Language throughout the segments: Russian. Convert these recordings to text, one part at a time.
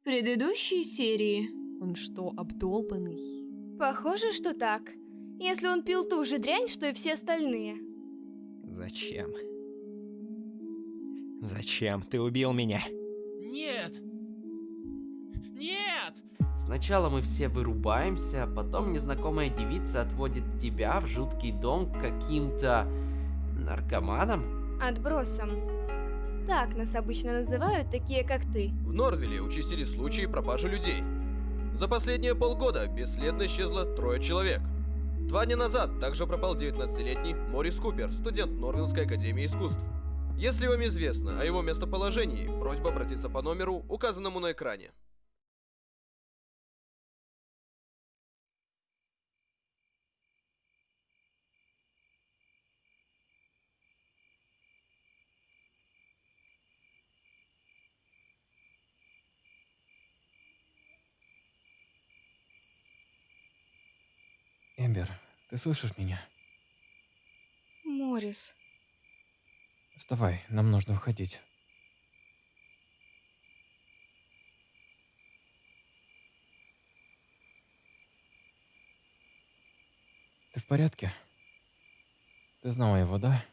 В предыдущей серии. Он что, обдолбанный? Похоже, что так. Если он пил ту же дрянь, что и все остальные. Зачем? Зачем ты убил меня? Нет! Нет! Сначала мы все вырубаемся, потом незнакомая девица отводит тебя в жуткий дом к каким-то наркоманам. Отбросом. Так нас обычно называют такие, как ты. В Норвилле участились случаи пропажи людей. За последние полгода бесследно исчезло трое человек. Два дня назад также пропал 19-летний Морис Купер, студент Норвиллской академии искусств. Если вам известно о его местоположении, просьба обратиться по номеру, указанному на экране. Эмбер, ты слышишь меня? Морис. Вставай, нам нужно уходить. Ты в порядке? Ты знала его, да?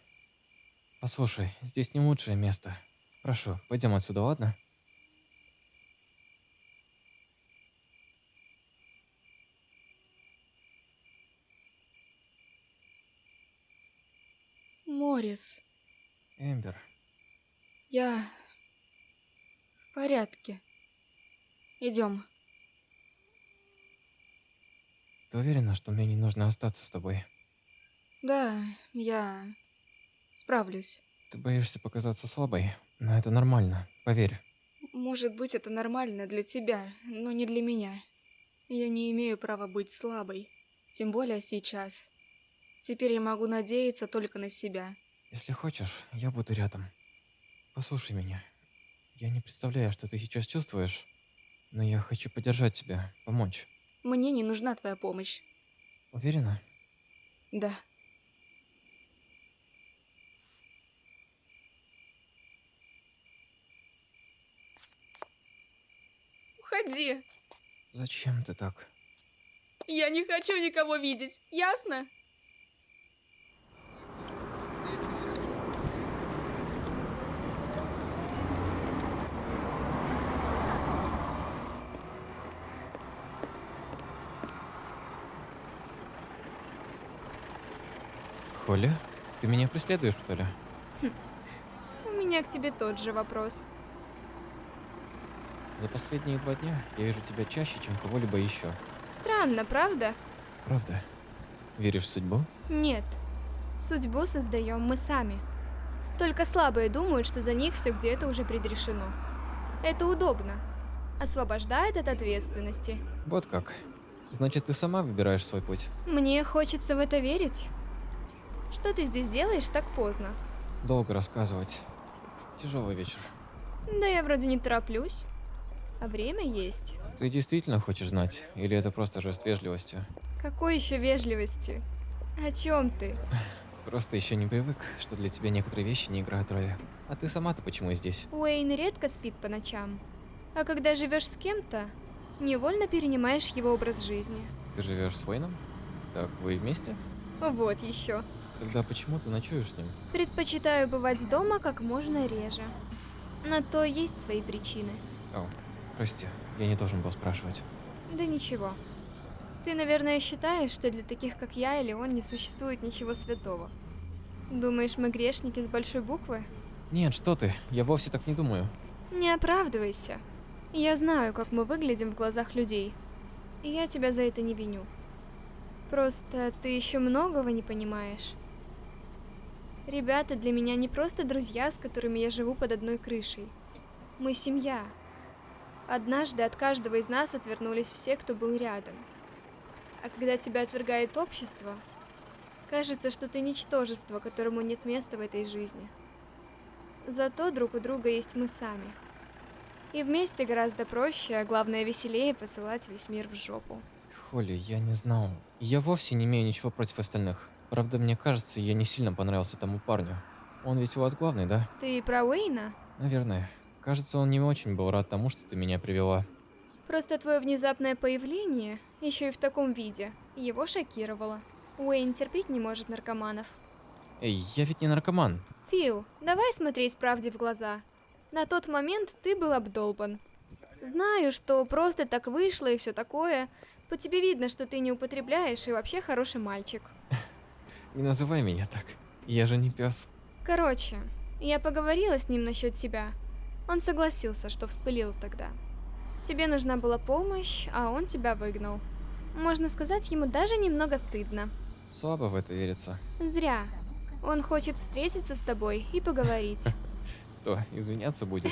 Послушай, здесь не лучшее место. Прошу, пойдем отсюда, ладно? Морис. Эмбер, Я... в порядке. Идем. ты уверена, что мне не нужно остаться с тобой? Да, я... справлюсь. Ты боишься показаться слабой, но это нормально, поверь. Может быть, это нормально для тебя, но не для меня. Я не имею права быть слабой. Тем более сейчас. Теперь я могу надеяться только на себя. Если хочешь, я буду рядом. Послушай меня. Я не представляю, что ты сейчас чувствуешь, но я хочу поддержать тебя, помочь. Мне не нужна твоя помощь. Уверена? Да. Уходи. Зачем ты так? Я не хочу никого видеть, ясно? Холли, ты меня преследуешь, что ли? У меня к тебе тот же вопрос. За последние два дня я вижу тебя чаще, чем кого-либо еще. Странно, правда? Правда? Веришь в судьбу? Нет. Судьбу создаем мы сами. Только слабые думают, что за них все где-то уже предрешено. Это удобно. Освобождает от ответственности. Вот как. Значит, ты сама выбираешь свой путь. Мне хочется в это верить. Что ты здесь делаешь так поздно? Долго рассказывать. Тяжелый вечер. Да я вроде не тороплюсь. А время есть. Ты действительно хочешь знать? Или это просто жест вежливости? Какой еще вежливости? О чем ты? Просто еще не привык, что для тебя некоторые вещи не играют роли. А ты сама-то почему здесь? Уэйн редко спит по ночам. А когда живешь с кем-то, невольно перенимаешь его образ жизни. Ты живешь с Уэйном? Так вы вместе? Вот еще. Тогда почему ты ночуешь с ним? Предпочитаю бывать дома как можно реже. На то есть свои причины. О, прости, я не должен был спрашивать. Да ничего. Ты, наверное, считаешь, что для таких, как я или он, не существует ничего святого. Думаешь, мы грешники с большой буквы? Нет, что ты, я вовсе так не думаю. Не оправдывайся. Я знаю, как мы выглядим в глазах людей. И я тебя за это не виню. Просто ты еще многого не понимаешь. Ребята для меня не просто друзья, с которыми я живу под одной крышей. Мы семья. Однажды от каждого из нас отвернулись все, кто был рядом. А когда тебя отвергает общество, кажется, что ты ничтожество, которому нет места в этой жизни. Зато друг у друга есть мы сами. И вместе гораздо проще, а главное веселее посылать весь мир в жопу. Холли, я не знал. Я вовсе не имею ничего против остальных. Правда, мне кажется, я не сильно понравился тому парню. Он ведь у вас главный, да? Ты про Уэйна? Наверное. Кажется, он не очень был рад тому, что ты меня привела. Просто твое внезапное появление, еще и в таком виде, его шокировало. Уэйн терпеть не может наркоманов. Эй, я ведь не наркоман. Фил, давай смотреть правде в глаза. На тот момент ты был обдолбан. Знаю, что просто так вышло и все такое. По тебе видно, что ты не употребляешь и вообще хороший мальчик. Не называй меня так. Я же не пес. Короче, я поговорила с ним насчет тебя. Он согласился, что вспылил тогда. Тебе нужна была помощь, а он тебя выгнал. Можно сказать, ему даже немного стыдно. Слабо в это верится. Зря. Он хочет встретиться с тобой и поговорить. Кто, извиняться будет?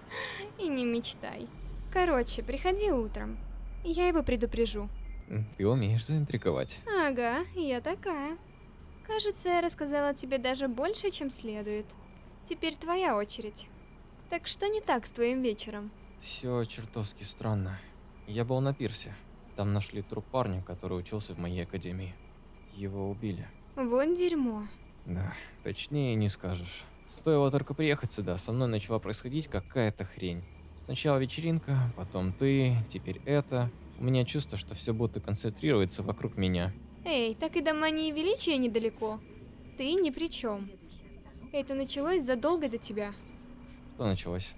И не мечтай. Короче, приходи утром. Я его предупрежу. Ты умеешь заинтриговать. Ага, я такая. Кажется, я рассказала тебе даже больше, чем следует. Теперь твоя очередь. Так что не так с твоим вечером? Все чертовски странно. Я был на пирсе. Там нашли труп парня, который учился в моей академии. Его убили. Вот дерьмо. Да, точнее не скажешь. Стоило только приехать сюда, со мной начала происходить какая-то хрень. Сначала вечеринка, потом ты, теперь это. У меня чувство, что все будто концентрируется вокруг меня. Эй, так и до мании величия недалеко. Ты ни при чем. Это началось задолго до тебя. Что началось?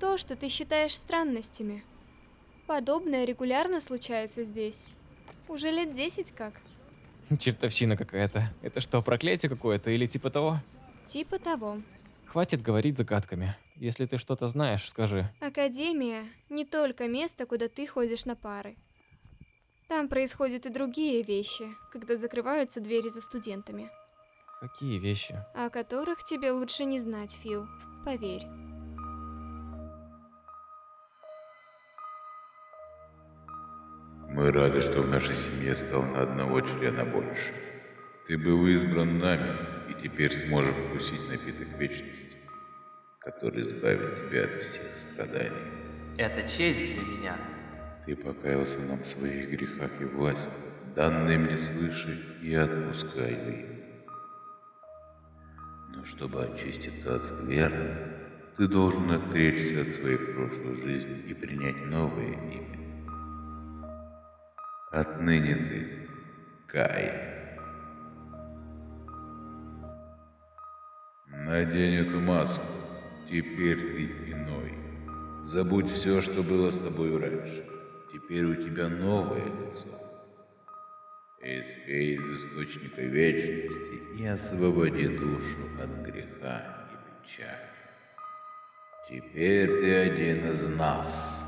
То, что ты считаешь странностями. Подобное регулярно случается здесь. Уже лет десять как. Чертовщина какая-то. Это что, проклятие какое-то или типа того? Типа того. Хватит говорить загадками. Если ты что-то знаешь, скажи. Академия не только место, куда ты ходишь на пары. Там происходят и другие вещи, когда закрываются двери за студентами, Какие вещи? о которых тебе лучше не знать, Фил. Поверь. Мы рады, что в нашей семье стало на одного члена больше. Ты был избран нами, и теперь сможешь вкусить напиток вечности, который избавит тебя от всех страданий. Это честь для меня. Ты покаялся нам в своих грехах и власти, данные мне свыше, и отпускаю их. Но чтобы очиститься от скверны, ты должен отречься от своей прошлой жизни и принять новое имя. Отныне ты Кай. Надень эту маску. Теперь ты иной. Забудь все, что было с тобой раньше. Теперь у тебя новое лицо. Испей из источника вечности и освободи душу от греха и печали. Теперь ты один из нас.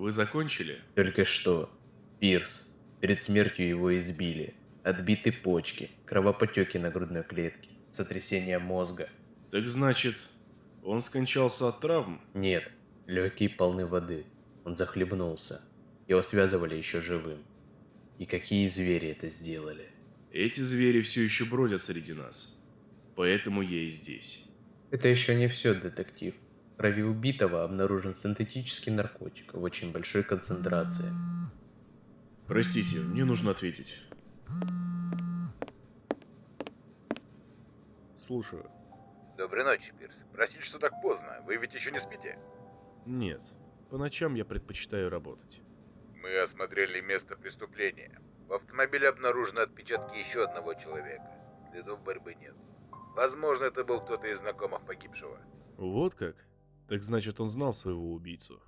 Вы закончили? Только что. Пирс. Перед смертью его избили. Отбиты почки, кровопотеки на грудной клетке, сотрясение мозга. Так значит, он скончался от травм? Нет, легкие полны воды. Он захлебнулся. Его связывали еще живым. И какие звери это сделали? Эти звери все еще бродят среди нас. Поэтому я и здесь. Это еще не все, детектив. Крови убитого обнаружен синтетический наркотик в очень большой концентрации. Простите, мне нужно ответить. Слушаю. Доброй ночи, Пирс. Простите, что так поздно. Вы ведь еще не спите? Нет. По ночам я предпочитаю работать. Мы осмотрели место преступления. В автомобиле обнаружены отпечатки еще одного человека. Следов борьбы нет. Возможно, это был кто-то из знакомых погибшего. Вот как? Так значит, он знал своего убийцу.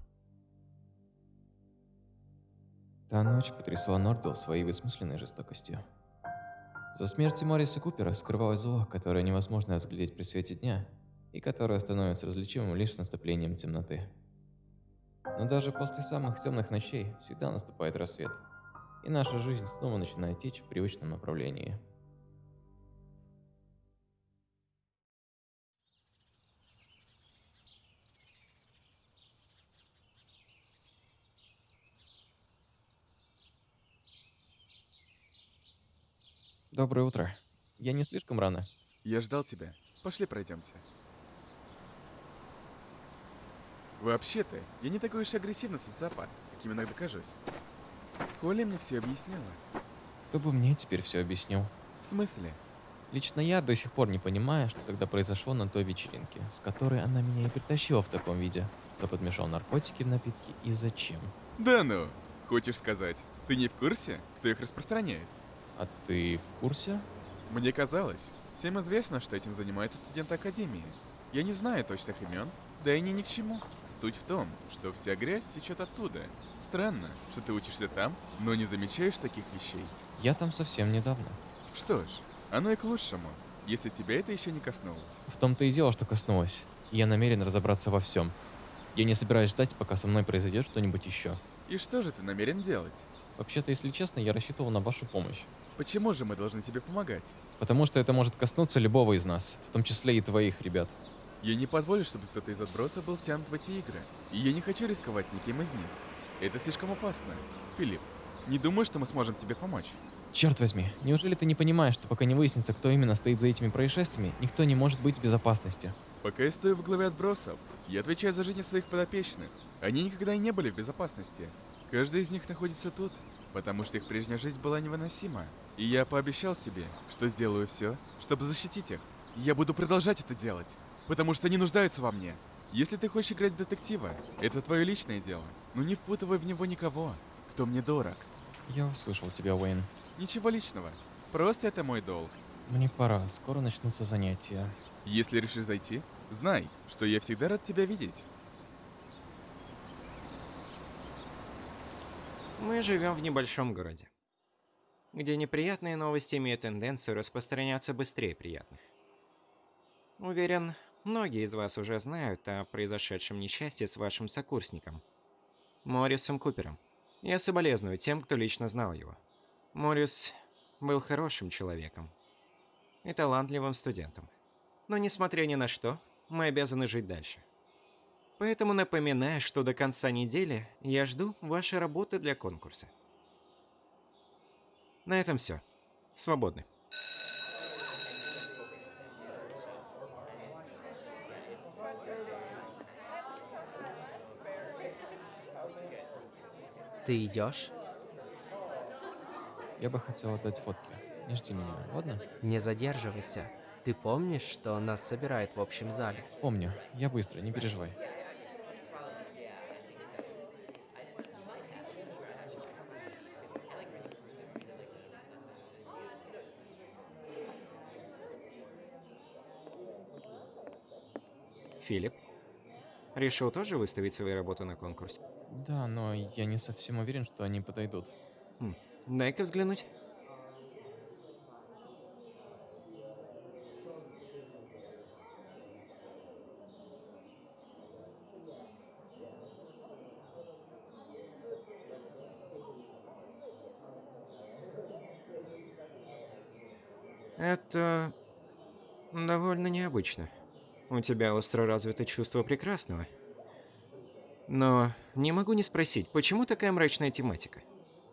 Та ночь потрясла Нордвелл своей бессмысленной жестокостью. За смертью Морриса Купера скрывалось зло, которое невозможно разглядеть при свете дня, и которое становится различимым лишь с наступлением темноты. Но даже после самых темных ночей всегда наступает рассвет, и наша жизнь снова начинает течь в привычном направлении. Доброе утро. Я не слишком рано. Я ждал тебя. Пошли пройдемся. Вообще-то, я не такой уж агрессивный социопат, каким иногда кажусь. Коля мне все объяснила. Кто бы мне теперь все объяснил? В смысле? Лично я до сих пор не понимаю, что тогда произошло на той вечеринке, с которой она меня и притащила в таком виде. Кто подмешал наркотики в напитки и зачем? Да ну, хочешь сказать, ты не в курсе, кто их распространяет? А ты в курсе? Мне казалось, всем известно, что этим занимаются студенты Академии. Я не знаю точных имен, да и они ни к чему. Суть в том, что вся грязь течет оттуда. Странно, что ты учишься там, но не замечаешь таких вещей. Я там совсем недавно. Что ж, оно и к лучшему, если тебя это еще не коснулось. В том-то и дело, что коснулось. Я намерен разобраться во всем. Я не собираюсь ждать, пока со мной произойдет что-нибудь еще. И что же ты намерен делать? Вообще-то, если честно, я рассчитывал на вашу помощь. Почему же мы должны тебе помогать? Потому что это может коснуться любого из нас, в том числе и твоих ребят. Я не позволю, чтобы кто-то из отбросов был втянут в эти игры. И я не хочу рисковать никем из них. Это слишком опасно. Филипп, не думаю, что мы сможем тебе помочь. Черт возьми, неужели ты не понимаешь, что пока не выяснится, кто именно стоит за этими происшествиями, никто не может быть в безопасности? Пока я стою в главе отбросов, я отвечаю за жизни своих подопечных. Они никогда и не были в безопасности. Каждый из них находится тут, потому что их прежняя жизнь была невыносима. И я пообещал себе, что сделаю все, чтобы защитить их. Я буду продолжать это делать, потому что они нуждаются во мне. Если ты хочешь играть в детектива, это твое личное дело, но не впутывай в него никого, кто мне дорог. Я услышал тебя, Уэйн. Ничего личного, просто это мой долг. Мне пора, скоро начнутся занятия. Если решишь зайти, знай, что я всегда рад тебя видеть. Мы живем в небольшом городе, где неприятные новости имеют тенденцию распространяться быстрее приятных. Уверен, многие из вас уже знают о произошедшем несчастье с вашим сокурсником, Моррисом Купером. Я соболезную тем, кто лично знал его. Моррис был хорошим человеком и талантливым студентом. Но несмотря ни на что, мы обязаны жить дальше. Поэтому напоминаю, что до конца недели я жду вашей работы для конкурса. На этом все. Свободны. Ты идешь? Я бы хотел отдать фотки. Не жди меня, ладно? Не задерживайся. Ты помнишь, что нас собирает в общем зале? Помню. Я быстро, не переживай. Филипп, решил тоже выставить свои работы на конкурс? Да, но я не совсем уверен, что они подойдут. Хм, дай-ка взглянуть. Это довольно необычно. У тебя остро развито чувство прекрасного. Но не могу не спросить, почему такая мрачная тематика?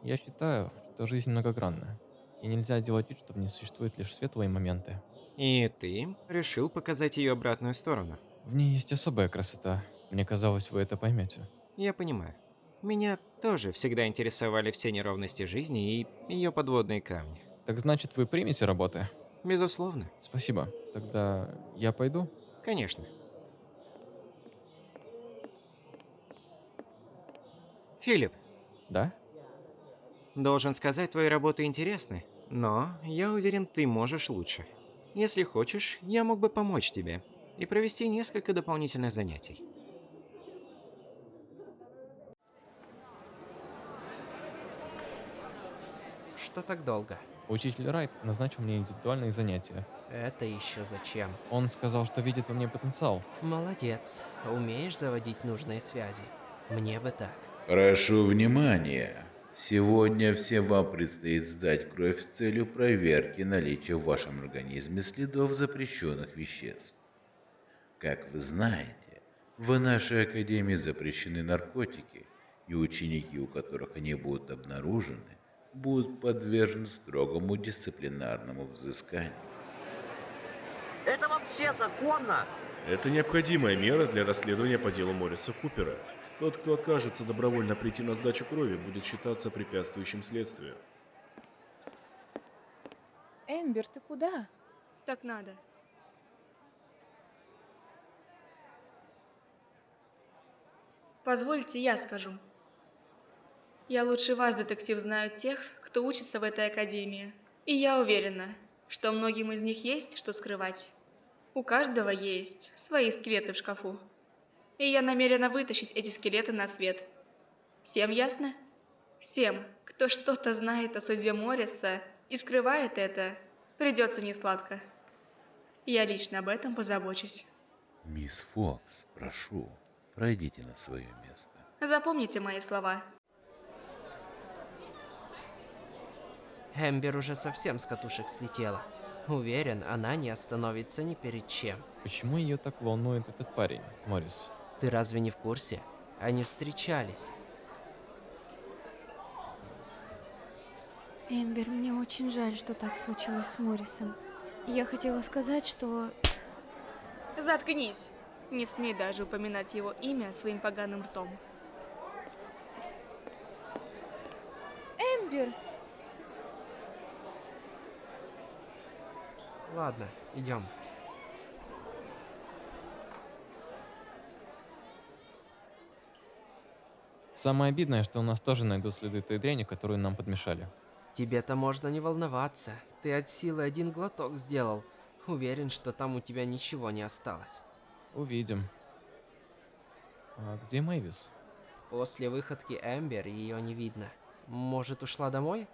Я считаю, что жизнь многогранна. И нельзя делать вид, что в ней существуют лишь светлые моменты. И ты решил показать ее обратную сторону. В ней есть особая красота. Мне казалось, вы это поймете. Я понимаю. Меня тоже всегда интересовали все неровности жизни и ее подводные камни. Так значит, вы примете работы? Безусловно. Спасибо. Тогда я пойду? Конечно. Филипп. Да? Должен сказать, твои работы интересны, но я уверен, ты можешь лучше. Если хочешь, я мог бы помочь тебе и провести несколько дополнительных занятий. Что так долго? Учитель Райт назначил мне индивидуальные занятия. Это еще зачем? Он сказал, что видит во мне потенциал. Молодец. Умеешь заводить нужные связи. Мне бы так. Прошу внимания. Сегодня всем вам предстоит сдать кровь с целью проверки наличия в вашем организме следов запрещенных веществ. Как вы знаете, в нашей академии запрещены наркотики, и ученики, у которых они будут обнаружены, будут подвержены строгому дисциплинарному взысканию. Это вообще законно? Это необходимая мера для расследования по делу Морриса Купера. Тот, кто откажется добровольно прийти на сдачу крови, будет считаться препятствующим следствию. Эмбер, ты куда? Так надо. Позвольте, я скажу. Я лучше вас, детектив, знаю тех, кто учится в этой академии. И я уверена, что многим из них есть что скрывать. У каждого есть свои скелеты в шкафу. И я намерена вытащить эти скелеты на свет. Всем ясно? Всем, кто что-то знает о судьбе Морриса и скрывает это, придется несладко. Я лично об этом позабочусь. Мисс Фокс, прошу, пройдите на свое место. Запомните мои слова. Эмбер уже совсем с катушек слетела. Уверен, она не остановится ни перед чем. Почему ее так волнует этот парень, Моррис? Ты разве не в курсе? Они встречались. Эмбер, мне очень жаль, что так случилось с Моррисом. Я хотела сказать, что... Заткнись! Не смей даже упоминать его имя своим поганым ртом. Эмбер! Ладно, идем. Самое обидное, что у нас тоже найдут следы той дряни, которую нам подмешали. Тебе-то можно не волноваться. Ты от силы один глоток сделал. Уверен, что там у тебя ничего не осталось. Увидим. А где Мэйвис? После выходки Эмбер ее не видно. Может, ушла домой?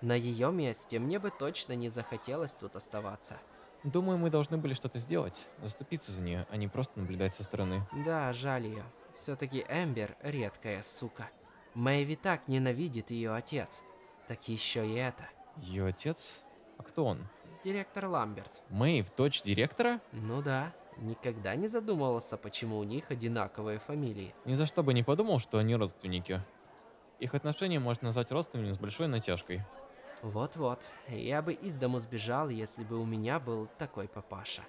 На ее месте мне бы точно не захотелось тут оставаться. Думаю, мы должны были что-то сделать, заступиться за нее, а не просто наблюдать со стороны. Да, жаль ее. Все-таки Эмбер редкая сука. Мэйви так ненавидит ее отец. Так еще и это. Ее отец? А кто он? Директор Ламберт. Мэйв, дочь директора? Ну да. Никогда не задумывался, почему у них одинаковые фамилии. Ни за что бы не подумал, что они родственники. Их отношения можно назвать родственными с большой натяжкой. Вот-вот. Я бы из дому сбежал, если бы у меня был такой папаша.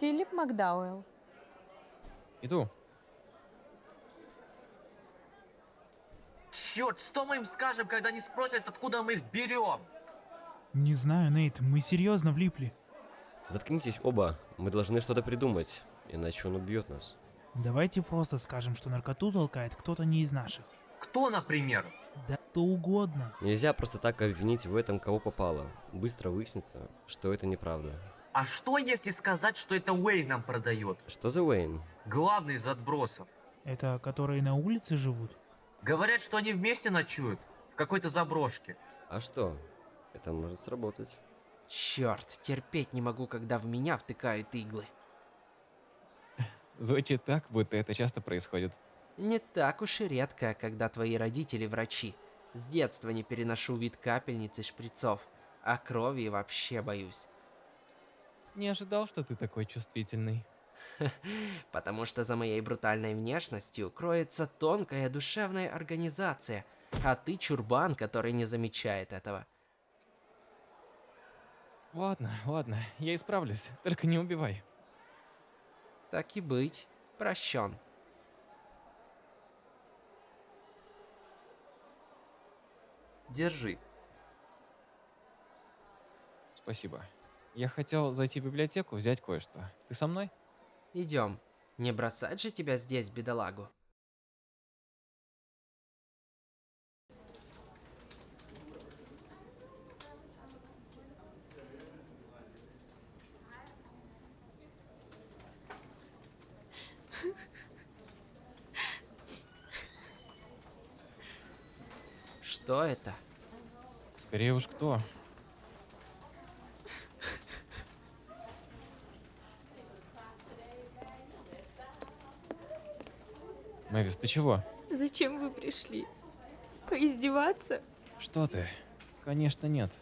Филипп Макдауэлл. Иду. Черт, что мы им скажем, когда они спросят, откуда мы их берем? Не знаю, Нейт, мы серьезно влипли. Заткнитесь оба, мы должны что-то придумать, иначе он убьет нас. Давайте просто скажем, что наркоту толкает кто-то не из наших. Кто, например? Да кто угодно. Нельзя просто так обвинить в этом кого попало. Быстро выяснится, что это неправда. А что если сказать, что это Уэйн нам продает? Что за Уэйн? Главный из отбросов. Это которые на улице живут? Говорят, что они вместе ночуют. В какой-то заброшке. А что? Это может сработать. Черт, терпеть не могу, когда в меня втыкают иглы. Звучит так, будто это часто происходит. Не так уж и редко, когда твои родители врачи. С детства не переношу вид капельниц и шприцов, а крови вообще боюсь. Не ожидал, что ты такой чувствительный. Потому что за моей брутальной внешностью кроется тонкая душевная организация, а ты чурбан, который не замечает этого. Ладно, ладно, я исправлюсь, только не убивай. Так и быть, прощен. Держи. Спасибо. Я хотел зайти в библиотеку, взять кое-что. Ты со мной? Идем. Не бросать же тебя здесь, бедолагу. Что это? Скорее уж кто. Мэвис, ты чего? Зачем вы пришли? Поиздеваться? Что ты? Конечно нет.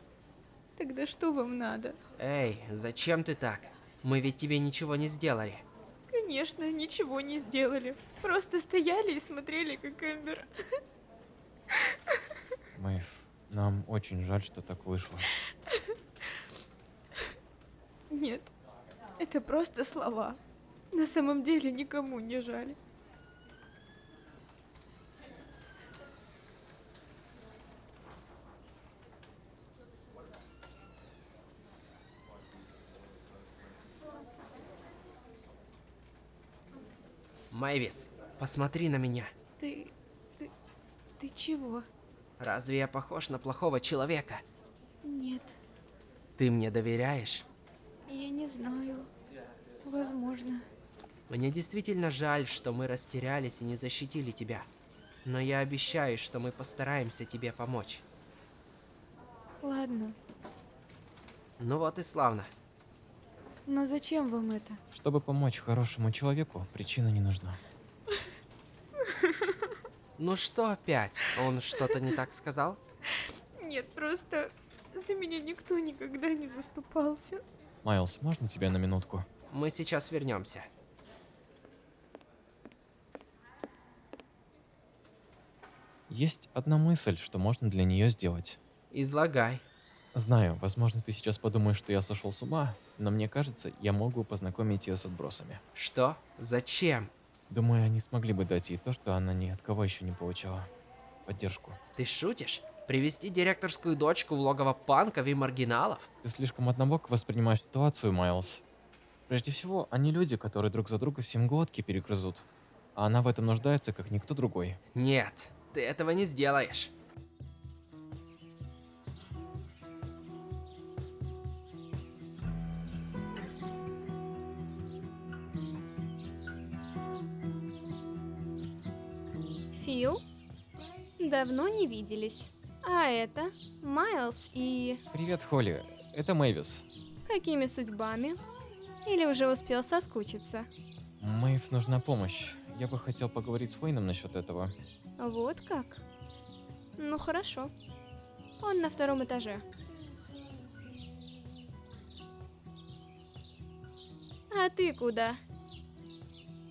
Тогда что вам надо? Эй, зачем ты так? Мы ведь тебе ничего не сделали. Конечно, ничего не сделали. Просто стояли и смотрели, как Эмбер. Мэйв, Нам очень жаль, что так вышло. Нет, это просто слова. На самом деле никому не жаль. Мэйвис, посмотри на меня. Ты... ты... ты чего? Разве я похож на плохого человека? Нет, Ты мне доверяешь? я не знаю. Возможно. Мне действительно жаль, что мы растерялись и не защитили тебя. Но я обещаю, что мы постараемся тебе помочь. Ладно, Ну вот и славно. но зачем вам это? Чтобы помочь хорошему человеку, причина не нужна. Ну что опять? Он что-то не так сказал? Нет, просто за меня никто никогда не заступался. Майлз, можно тебя на минутку? Мы сейчас вернемся. Есть одна мысль, что можно для нее сделать. Излагай. Знаю, возможно, ты сейчас подумаешь, что я сошел с ума, но мне кажется, я могу познакомить ее с отбросами. Что? Зачем? Думаю, они смогли бы дать ей то, что она ни от кого еще не получала. Поддержку. Ты шутишь? Привести директорскую дочку в логово панков и маргиналов? Ты слишком однобоко воспринимаешь ситуацию, Майлз. Прежде всего, они люди, которые друг за друга всем глотки перегрызут. А она в этом нуждается, как никто другой. Нет, ты этого не сделаешь. Фил? Давно не виделись. А это Майлз и... Привет, Холли. Это Мэйвис. Какими судьбами? Или уже успел соскучиться? Мэйв нужна помощь. Я бы хотел поговорить с Уэйном насчет этого. Вот как? Ну хорошо. Он на втором этаже. А ты куда?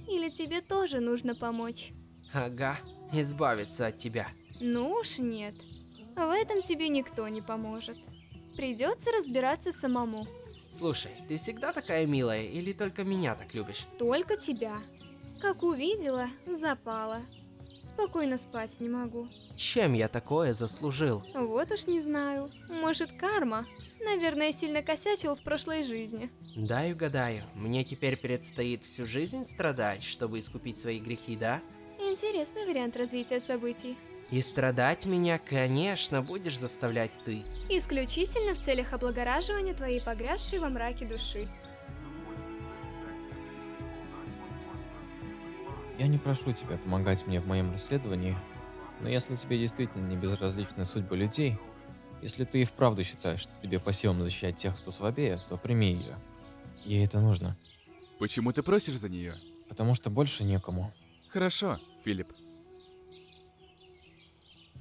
Или тебе тоже нужно помочь? Ага, избавиться от тебя. Ну уж нет. В этом тебе никто не поможет. Придется разбираться самому. Слушай, ты всегда такая милая или только меня так любишь? Только тебя. Как увидела, запала. Спокойно спать не могу. Чем я такое заслужил? Вот уж не знаю. Может, карма? Наверное, сильно косячил в прошлой жизни. Дай угадаю, мне теперь предстоит всю жизнь страдать, чтобы искупить свои грехи, да? Интересный вариант развития событий. И страдать меня, конечно, будешь заставлять ты. Исключительно в целях облагораживания твоей погрязшей во мраке души. Я не прошу тебя помогать мне в моем расследовании, но если тебе действительно не безразличны судьбы людей, если ты и вправду считаешь, что тебе по силам защищать тех, кто слабее, то прими ее. Ей это нужно. Почему ты просишь за нее? Потому что больше некому. Хорошо, Филипп.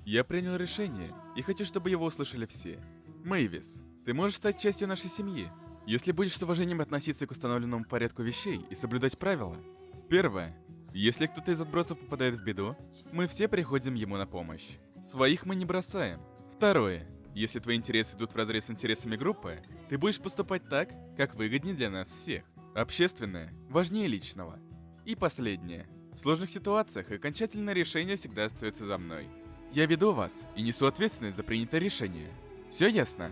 Я принял решение и хочу, чтобы его услышали все. Мэйвис, ты можешь стать частью нашей семьи, если будешь с уважением относиться к установленному порядку вещей и соблюдать правила. Первое. Если кто-то из отбросов попадает в беду, мы все приходим ему на помощь. Своих мы не бросаем. Второе. Если твои интересы идут вразрез с интересами группы, ты будешь поступать так, как выгоднее для нас всех. Общественное важнее личного. И последнее. В сложных ситуациях окончательное решение всегда остается за мной. Я веду вас и несу ответственность за принятое решение. Все ясно?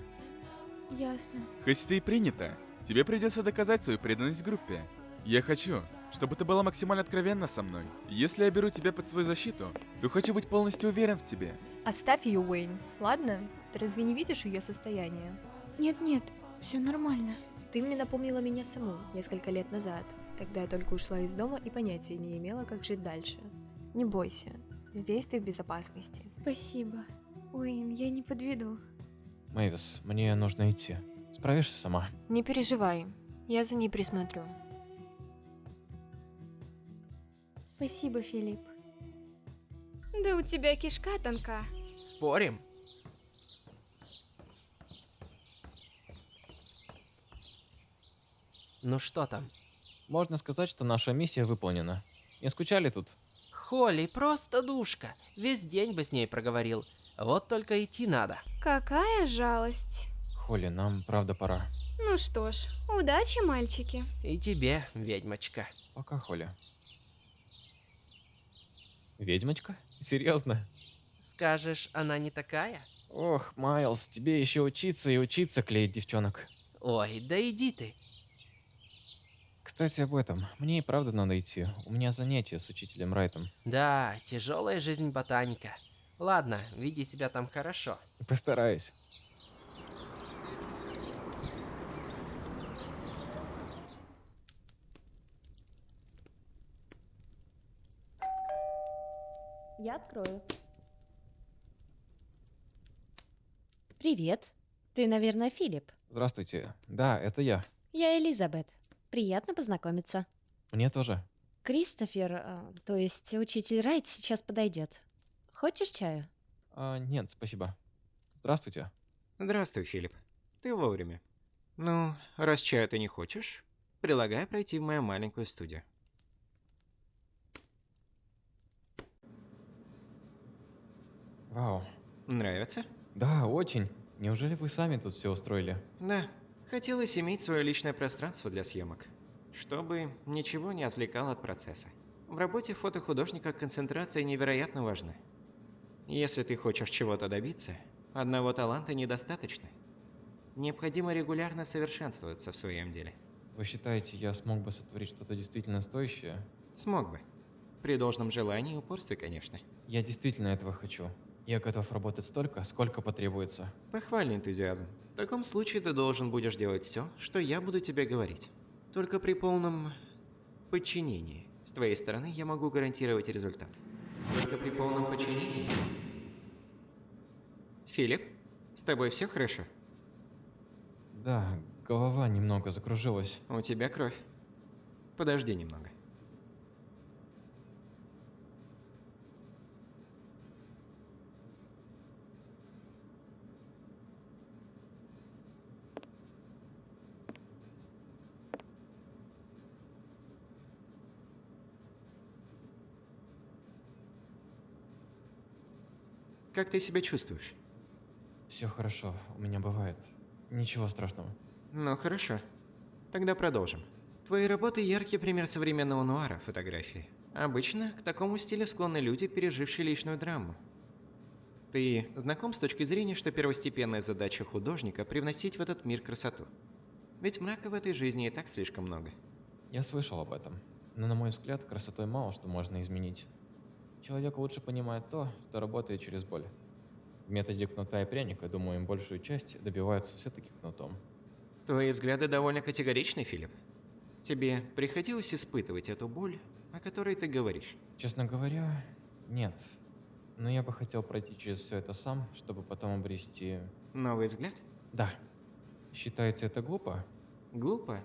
Ясно. Хоть ты и принято, тебе придется доказать свою преданность группе. Я хочу, чтобы ты была максимально откровенна со мной. Если я беру тебя под свою защиту, то хочу быть полностью уверен в тебе. Оставь ее, Уэйн. Ладно? Ты разве не видишь ее состояние? Нет-нет, все нормально. Ты мне напомнила меня саму несколько лет назад. Тогда я только ушла из дома и понятия не имела, как жить дальше. Не бойся, здесь ты в безопасности. Спасибо. Уэйн, я не подведу. Мэйвис, мне нужно идти. Справишься сама? Не переживай, я за ней присмотрю. Спасибо, Филипп. Да у тебя кишка тонка. Спорим? Ну что там? Можно сказать, что наша миссия выполнена. Не скучали тут? Холли просто душка. Весь день бы с ней проговорил. Вот только идти надо. Какая жалость. Холли, нам правда пора. Ну что ж, удачи, мальчики. И тебе, ведьмочка. Пока, Холли. Ведьмочка? Серьезно? Скажешь, она не такая? Ох, Майлз, тебе еще учиться и учиться клеить девчонок. Ой, да иди ты. Кстати, об этом. Мне и правда надо идти. У меня занятие с учителем Райтом. Да, тяжелая жизнь ботаника. Ладно, веди себя там хорошо. Постараюсь. Я открою. Привет. Ты, наверное, Филипп. Здравствуйте. Да, это я. Я Элизабет. Приятно познакомиться. Мне тоже. Кристофер, а, то есть учитель Райт, сейчас подойдет. Хочешь чаю? А, нет, спасибо. Здравствуйте. Здравствуй, Филипп. Ты вовремя. Ну, раз чаю ты не хочешь, предлагаю пройти в мою маленькую студию. Вау. Нравится? Да, очень. Неужели вы сами тут все устроили? Да. Хотелось иметь свое личное пространство для съемок, чтобы ничего не отвлекало от процесса. В работе фотохудожника концентрация невероятно важна. Если ты хочешь чего-то добиться, одного таланта недостаточно. Необходимо регулярно совершенствоваться в своем деле. Вы считаете, я смог бы сотворить что-то действительно стоящее? Смог бы. При должном желании и упорстве, конечно. Я действительно этого хочу. Я готов работать столько, сколько потребуется. Похвальный энтузиазм. В таком случае ты должен будешь делать все, что я буду тебе говорить. Только при полном подчинении. С твоей стороны я могу гарантировать результат. Только при полном подчинении. Филипп, с тобой все хорошо? Да, голова немного закружилась. У тебя кровь. Подожди немного. Как ты себя чувствуешь? Все хорошо, у меня бывает. Ничего страшного. Ну хорошо. Тогда продолжим. Твои работы яркий пример современного нуара фотографии. Обычно к такому стилю склонны люди, пережившие личную драму. Ты знаком с точки зрения, что первостепенная задача художника – привносить в этот мир красоту? Ведь мрака в этой жизни и так слишком много. Я слышал об этом. Но на мой взгляд, красотой мало что можно изменить. Человек лучше понимает то, что работает через боль. В методе кнута и пряника, думаю, им большую часть добиваются все-таки кнутом. Твои взгляды довольно категоричны, Филипп. Тебе приходилось испытывать эту боль, о которой ты говоришь? Честно говоря, нет. Но я бы хотел пройти через все это сам, чтобы потом обрести... Новый взгляд? Да. Считаете это глупо? Глупо?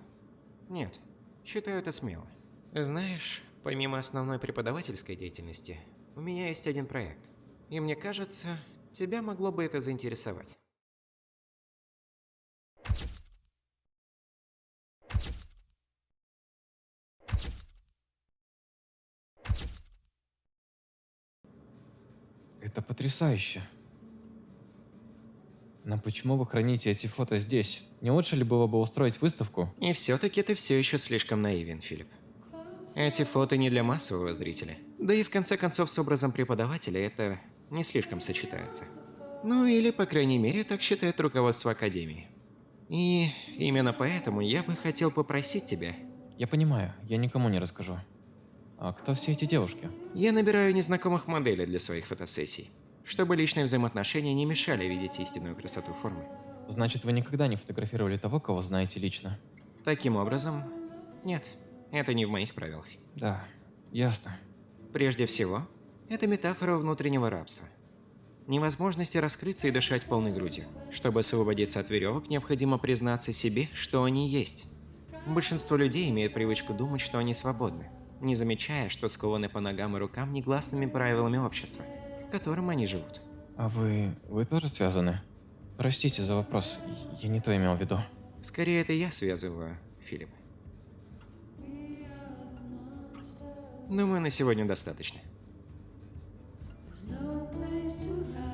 Нет. Считаю это смело. Знаешь, помимо основной преподавательской деятельности, у меня есть один проект. И мне кажется, тебя могло бы это заинтересовать. Это потрясающе. Но почему вы храните эти фото здесь? Не лучше ли было бы устроить выставку? И все-таки ты все еще слишком наивен, Филипп. Эти фото не для массового зрителя. Да и в конце концов с образом преподавателя это не слишком сочетается. Ну или, по крайней мере, так считает руководство Академии. И именно поэтому я бы хотел попросить тебя... Я понимаю, я никому не расскажу. А кто все эти девушки? Я набираю незнакомых моделей для своих фотосессий, чтобы личные взаимоотношения не мешали видеть истинную красоту формы. Значит, вы никогда не фотографировали того, кого знаете лично? Таким образом, нет, это не в моих правилах. Да, ясно. Прежде всего, это метафора внутреннего рабства. Невозможности раскрыться и дышать полной грудью. Чтобы освободиться от веревок, необходимо признаться себе, что они есть. Большинство людей имеют привычку думать, что они свободны, не замечая, что скованы по ногам и рукам негласными правилами общества, в котором они живут. А вы... вы тоже связаны? Простите за вопрос, я не то имел в виду. Скорее, это я связываю, Филипп. Ну, Думаю, на сегодня достаточно. There's no place to hide.